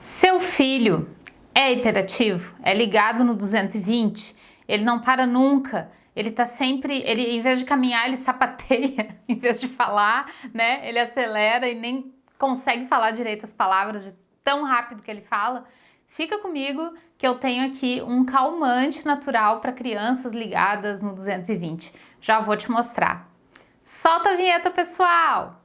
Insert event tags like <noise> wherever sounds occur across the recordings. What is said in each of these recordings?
Seu filho é hiperativo, é ligado no 220, ele não para nunca, ele tá sempre, ele em vez de caminhar, ele sapateia, <laughs> em vez de falar, né? Ele acelera e nem consegue falar direito as palavras de tão rápido que ele fala. Fica comigo que eu tenho aqui um calmante natural para crianças ligadas no 220. Já vou te mostrar. Solta a vinheta, pessoal!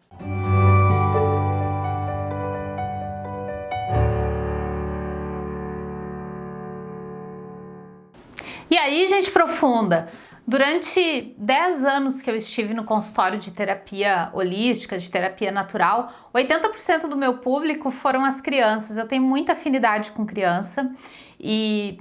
E aí, gente profunda, Durante 10 anos que eu estive no consultório de terapia holística, de terapia natural, 80% do meu público foram as crianças. Eu tenho muita afinidade com criança e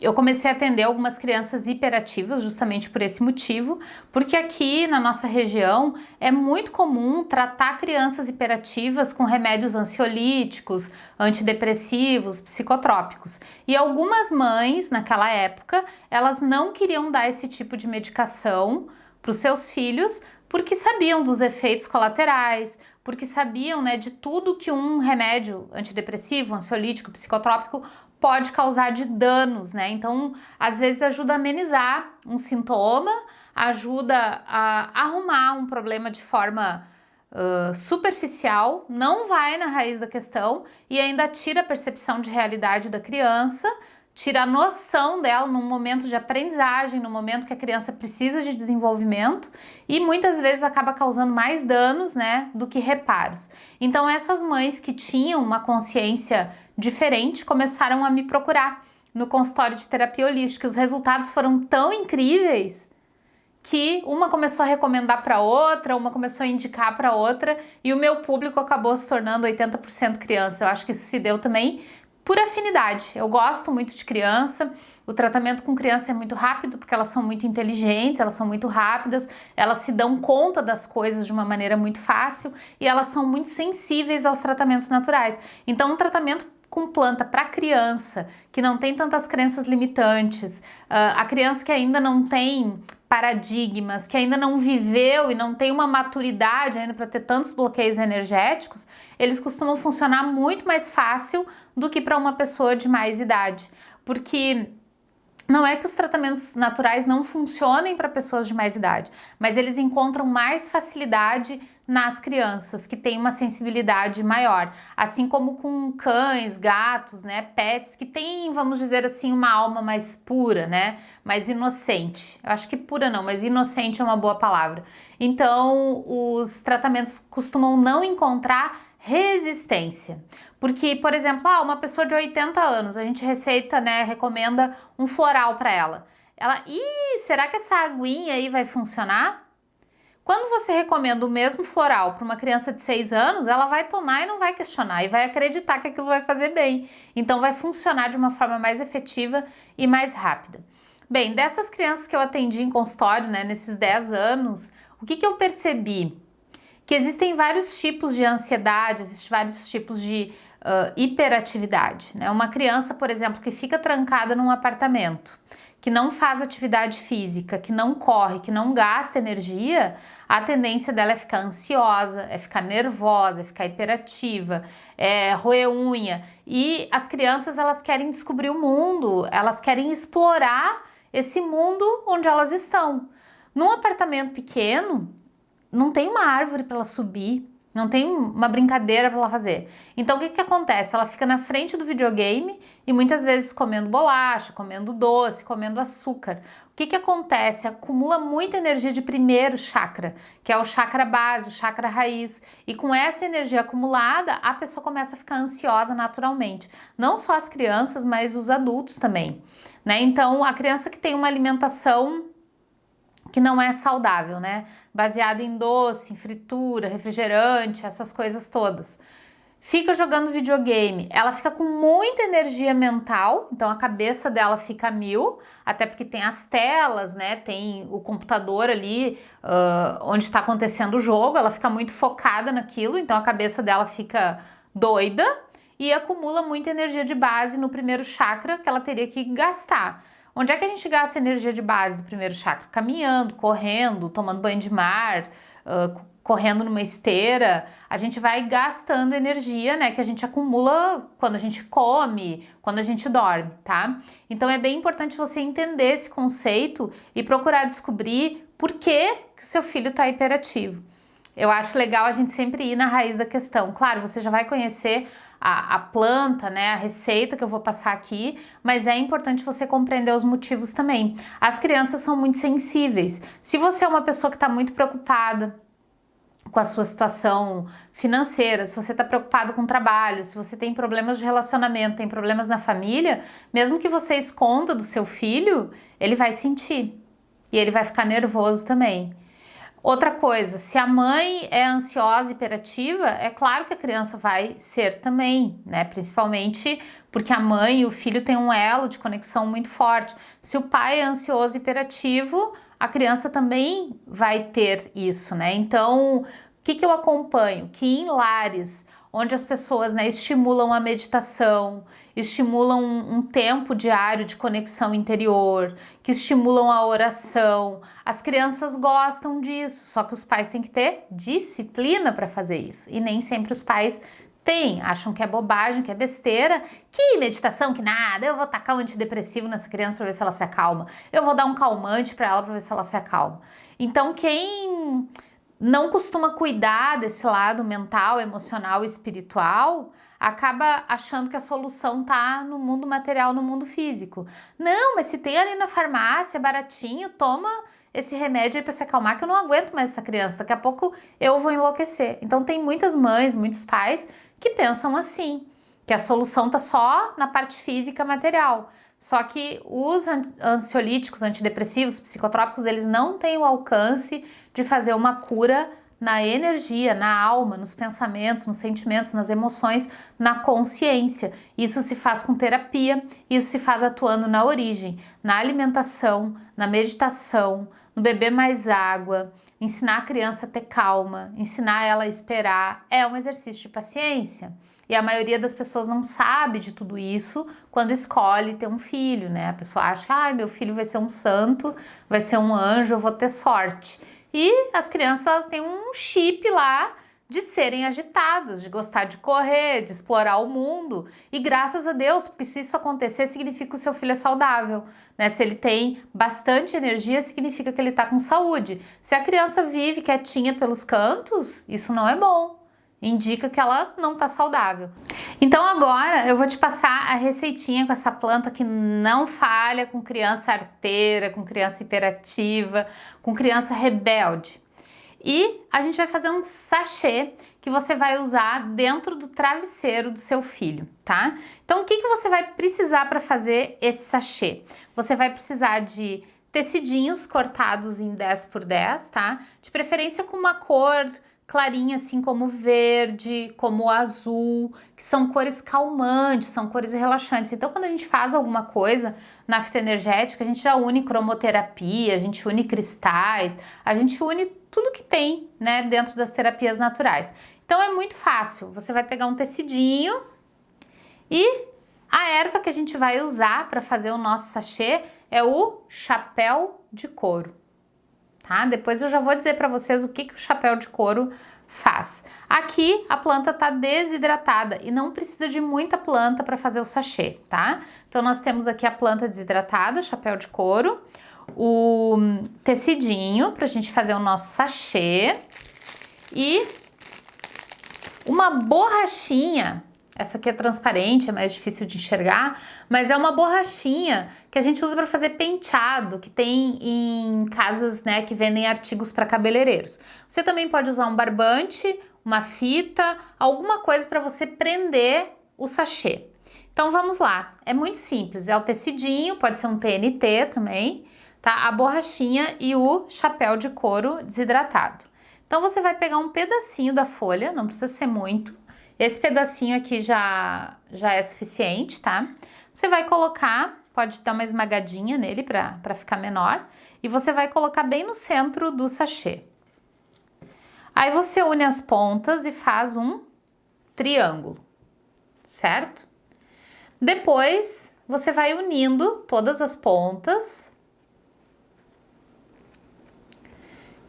eu comecei a atender algumas crianças hiperativas justamente por esse motivo, porque aqui na nossa região é muito comum tratar crianças hiperativas com remédios ansiolíticos, antidepressivos, psicotrópicos. E algumas mães, naquela época, elas não queriam dar esse tipo de medicação para os seus filhos porque sabiam dos efeitos colaterais, porque sabiam né, de tudo que um remédio antidepressivo, ansiolítico, psicotrópico pode causar de danos, né? Então, às vezes ajuda a amenizar um sintoma, ajuda a arrumar um problema de forma uh, superficial, não vai na raiz da questão e ainda tira a percepção de realidade da criança, tira a noção dela no momento de aprendizagem, no momento que a criança precisa de desenvolvimento e muitas vezes acaba causando mais danos, né, do que reparos. Então essas mães que tinham uma consciência diferente começaram a me procurar no consultório de terapia holística. Os resultados foram tão incríveis que uma começou a recomendar para outra, uma começou a indicar para outra e o meu público acabou se tornando 80% criança. Eu acho que isso se deu também por afinidade. Eu gosto muito de criança, o tratamento com criança é muito rápido porque elas são muito inteligentes, elas são muito rápidas, elas se dão conta das coisas de uma maneira muito fácil e elas são muito sensíveis aos tratamentos naturais. Então, um tratamento com planta para criança que não tem tantas crenças limitantes, uh, a criança que ainda não tem paradigmas, que ainda não viveu e não tem uma maturidade ainda para ter tantos bloqueios energéticos, eles costumam funcionar muito mais fácil do que para uma pessoa de mais idade, porque não é que os tratamentos naturais não funcionem para pessoas de mais idade, mas eles encontram mais facilidade nas crianças que têm uma sensibilidade maior, assim como com cães, gatos, né, pets que têm, vamos dizer assim, uma alma mais pura, né, mais inocente. Eu acho que pura não, mas inocente é uma boa palavra. Então, os tratamentos costumam não encontrar resistência. Porque, por exemplo, ah, uma pessoa de 80 anos, a gente receita, né, recomenda um floral para ela. Ela, ih, será que essa aguinha aí vai funcionar? Quando você recomenda o mesmo floral para uma criança de 6 anos, ela vai tomar e não vai questionar e vai acreditar que aquilo vai fazer bem. Então vai funcionar de uma forma mais efetiva e mais rápida. Bem, dessas crianças que eu atendi em consultório, né, nesses 10 anos, o que, que eu percebi? Que existem vários tipos de ansiedade, existem vários tipos de uh, hiperatividade. Né? Uma criança, por exemplo, que fica trancada num apartamento, que não faz atividade física, que não corre, que não gasta energia, a tendência dela é ficar ansiosa, é ficar nervosa, é ficar hiperativa, é roer unha. E as crianças, elas querem descobrir o mundo, elas querem explorar esse mundo onde elas estão. Num apartamento pequeno, não tem uma árvore para ela subir, não tem uma brincadeira para ela fazer. Então o que, que acontece? Ela fica na frente do videogame e muitas vezes comendo bolacha, comendo doce, comendo açúcar. O que, que acontece? Acumula muita energia de primeiro chakra, que é o chakra base, o chakra raiz. E com essa energia acumulada, a pessoa começa a ficar ansiosa naturalmente. Não só as crianças, mas os adultos também. Né? Então a criança que tem uma alimentação que não é saudável, né? Baseada em doce, em fritura, refrigerante, essas coisas todas. Fica jogando videogame, ela fica com muita energia mental, então a cabeça dela fica mil, até porque tem as telas, né? Tem o computador ali uh, onde está acontecendo o jogo, ela fica muito focada naquilo, então a cabeça dela fica doida e acumula muita energia de base no primeiro chakra que ela teria que gastar. Onde é que a gente gasta energia de base do primeiro chakra? Caminhando, correndo, tomando banho de mar, uh, correndo numa esteira, a gente vai gastando energia, né, que a gente acumula quando a gente come, quando a gente dorme, tá? Então é bem importante você entender esse conceito e procurar descobrir por que, que o seu filho está hiperativo. Eu acho legal a gente sempre ir na raiz da questão. Claro, você já vai conhecer a, a, planta, né, a receita que eu vou passar aqui, mas é importante você compreender os motivos também. As crianças são muito sensíveis. Se você é uma pessoa que está muito preocupada, com a sua situação financeira, se você está preocupado com o trabalho, se você tem problemas de relacionamento, tem problemas na família, mesmo que você esconda do seu filho, ele vai sentir e ele vai ficar nervoso também. Outra coisa, se a mãe é ansiosa e hiperativa, é claro que a criança vai ser também, né? Principalmente porque a mãe e o filho têm um elo de conexão muito forte. Se o pai é ansioso e hiperativo, a criança também vai ter isso, né? Então, o que, que eu acompanho? Que em lares onde as pessoas né, estimulam a meditação, estimulam um, um tempo diário de conexão interior, que estimulam a oração, as crianças gostam disso, só que os pais têm que ter disciplina para fazer isso. E nem sempre os pais tem, acham que é bobagem, que é besteira, que meditação, que nada, eu vou tacar um antidepressivo nessa criança para ver se ela se acalma, eu vou dar um calmante para ela para ver se ela se acalma. Então quem não costuma cuidar desse lado mental, emocional espiritual, acaba achando que a solução tá no mundo material, no mundo físico. Não, mas se tem ali na farmácia, baratinho, toma esse remédio aí para se acalmar que eu não aguento mais essa criança, daqui a pouco eu vou enlouquecer. Então tem muitas mães, muitos pais que pensam assim, que a solução está só na parte física material. Só que os ansiolíticos, antidepressivos, psicotrópicos, eles não têm o alcance de fazer uma cura na energia, na alma, nos pensamentos, nos sentimentos, nas emoções, na consciência. Isso se faz com terapia, isso se faz atuando na origem, na alimentação, na meditação, no beber mais água, ensinar a criança a ter calma, ensinar ela a esperar, é um exercício de paciência. E a maioria das pessoas não sabe de tudo isso quando escolhe ter um filho, né? A pessoa acha, ah, meu filho vai ser um santo, vai ser um anjo, eu vou ter sorte. E as crianças têm um chip lá de serem agitadas, de gostar de correr, de explorar o mundo. E graças a Deus, porque se isso acontecer, significa que o seu filho é saudável. Né? Se ele tem bastante energia, significa que ele está com saúde. Se a criança vive quietinha pelos cantos, isso não é bom. Indica que ela não está saudável. Então agora eu vou te passar a receitinha com essa planta que não falha com criança arteira, com criança hiperativa, com criança rebelde. E a gente vai fazer um sachê que você vai usar dentro do travesseiro do seu filho, tá? Então, o que, que você vai precisar para fazer esse sachê? Você vai precisar de tecidinhos cortados em 10 por 10, tá? De preferência com uma cor clarinha, assim como verde, como azul, que são cores calmantes, são cores relaxantes. Então, quando a gente faz alguma coisa na fitoenergética, a gente já une cromoterapia, a gente une cristais, a gente une tudo que tem, né, dentro das terapias naturais. Então, é muito fácil. Você vai pegar um tecidinho e a erva que a gente vai usar para fazer o nosso sachê é o chapéu de couro tá? Depois eu já vou dizer para vocês o que, que o chapéu de couro faz. Aqui a planta está desidratada e não precisa de muita planta para fazer o sachê, tá? Então nós temos aqui a planta desidratada, chapéu de couro, o tecidinho para a gente fazer o nosso sachê e uma borrachinha essa aqui é transparente, é mais difícil de enxergar, mas é uma borrachinha que a gente usa para fazer penteado, que tem em casas né, que vendem artigos para cabeleireiros. Você também pode usar um barbante, uma fita, alguma coisa para você prender o sachê. Então vamos lá, é muito simples, é o tecidinho, pode ser um TNT também, tá? A borrachinha e o chapéu de couro desidratado. Então você vai pegar um pedacinho da folha, não precisa ser muito, esse pedacinho aqui já, já é suficiente, tá? Você vai colocar, pode dar uma esmagadinha nele para ficar menor, e você vai colocar bem no centro do sachê. Aí você une as pontas e faz um triângulo, certo? Depois, você vai unindo todas as pontas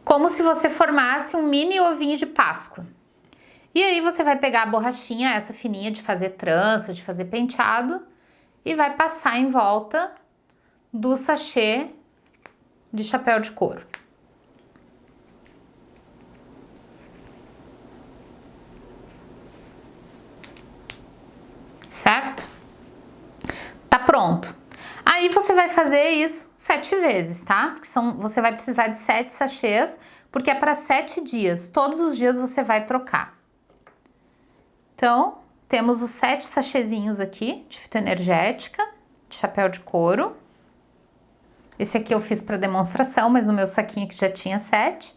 como se você formasse um mini ovinho de Páscoa. E aí você vai pegar a borrachinha, essa fininha de fazer trança, de fazer penteado, e vai passar em volta do sachê de chapéu de couro. Certo? Tá pronto. Aí você vai fazer isso sete vezes, tá? Porque são, você vai precisar de sete sachês, porque é para sete dias. Todos os dias você vai trocar. Então, temos os sete sachêzinhos aqui de fitoenergética, de chapéu de couro. Esse aqui eu fiz para demonstração, mas no meu saquinho que já tinha sete.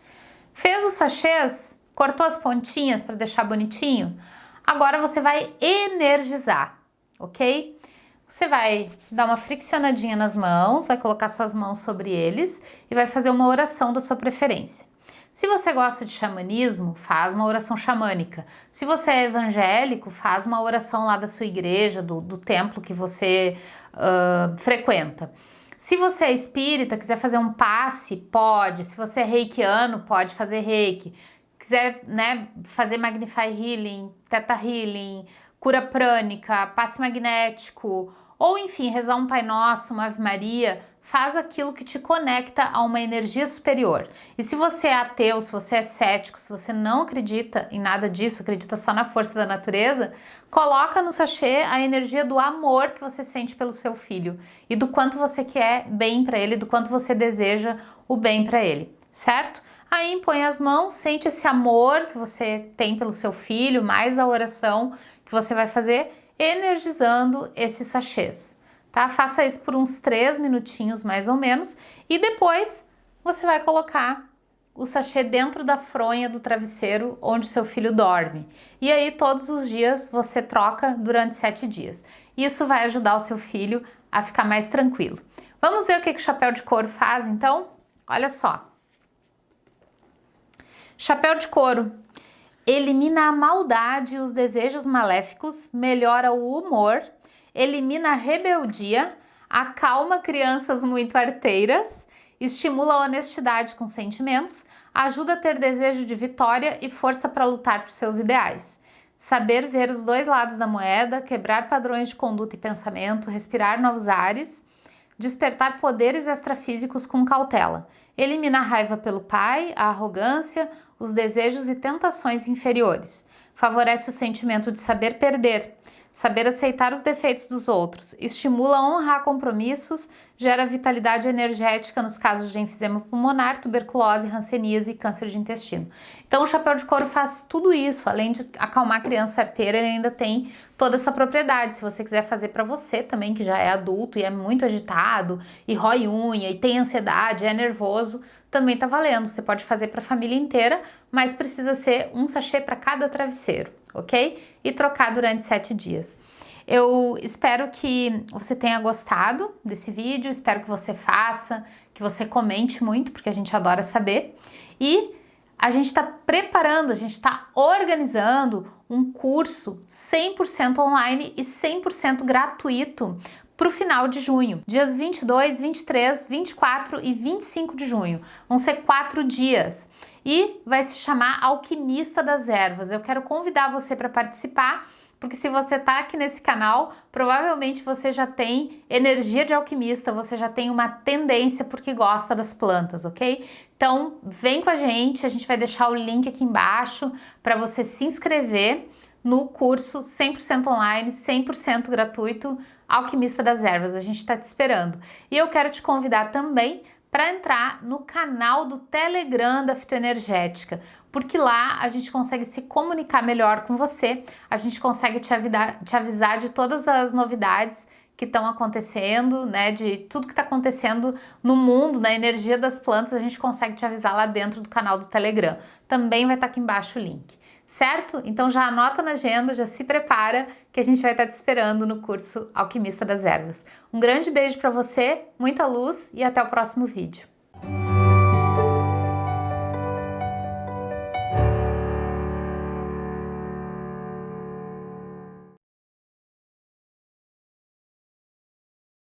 Fez os sachês, cortou as pontinhas para deixar bonitinho. Agora você vai energizar, ok? Você vai dar uma friccionadinha nas mãos, vai colocar suas mãos sobre eles e vai fazer uma oração da sua preferência. Se você gosta de xamanismo, faz uma oração xamânica. Se você é evangélico, faz uma oração lá da sua igreja, do, do templo que você uh, frequenta. Se você é espírita, quiser fazer um passe, pode. Se você é reikiano, pode fazer reiki. Quiser né, fazer Magnify Healing, Theta Healing, cura prânica, passe magnético, ou enfim, rezar um Pai Nosso, uma Ave Maria, faz aquilo que te conecta a uma energia superior. E se você é ateu, se você é cético, se você não acredita em nada disso, acredita só na força da natureza, coloca no sachê a energia do amor que você sente pelo seu filho e do quanto você quer bem para ele, do quanto você deseja o bem para ele, certo? Aí põe as mãos, sente esse amor que você tem pelo seu filho, mais a oração que você vai fazer, energizando esses sachês tá? Faça isso por uns 3 minutinhos mais ou menos e depois você vai colocar o sachê dentro da fronha do travesseiro onde seu filho dorme. E aí todos os dias você troca durante 7 dias. Isso vai ajudar o seu filho a ficar mais tranquilo. Vamos ver o que, que o chapéu de couro faz então? Olha só. Chapéu de couro elimina a maldade e os desejos maléficos, melhora o humor elimina a rebeldia, acalma crianças muito arteiras, estimula a honestidade com sentimentos, ajuda a ter desejo de vitória e força para lutar por seus ideais. Saber ver os dois lados da moeda, quebrar padrões de conduta e pensamento, respirar novos ares, despertar poderes extrafísicos com cautela. Elimina a raiva pelo pai, a arrogância, os desejos e tentações inferiores. Favorece o sentimento de saber perder, Saber aceitar os defeitos dos outros estimula a honrar compromissos, gera vitalidade energética nos casos de enfisema pulmonar, tuberculose, hanseníase e câncer de intestino. Então o chapéu de couro faz tudo isso, além de acalmar a criança arteira, ele ainda tem toda essa propriedade. Se você quiser fazer para você também, que já é adulto e é muito agitado, e rói unha, e tem ansiedade, é nervoso, também tá valendo. Você pode fazer para a família inteira, mas precisa ser um sachê para cada travesseiro ok? E trocar durante sete dias. Eu espero que você tenha gostado desse vídeo, espero que você faça, que você comente muito, porque a gente adora saber. E a gente está preparando, a gente está organizando um curso 100% online e 100% gratuito para o final de junho, dias 22, 23, 24 e 25 de junho. Vão ser quatro dias e vai se chamar Alquimista das Ervas. Eu quero convidar você para participar, porque se você está aqui nesse canal, provavelmente você já tem energia de alquimista, você já tem uma tendência porque gosta das plantas, ok? Então vem com a gente, a gente vai deixar o link aqui embaixo para você se inscrever no curso 100% online, 100% gratuito, Alquimista das Ervas. A gente está te esperando. E eu quero te convidar também para entrar no canal do Telegram da Fitoenergética, porque lá a gente consegue se comunicar melhor com você, a gente consegue te, avidar, te avisar de todas as novidades que estão acontecendo, né, de tudo que está acontecendo no mundo, na energia das plantas, a gente consegue te avisar lá dentro do canal do Telegram. Também vai estar tá aqui embaixo o link certo? Então já anota na agenda, já se prepara que a gente vai estar te esperando no curso Alquimista das Ervas. Um grande beijo para você, muita luz e até o próximo vídeo.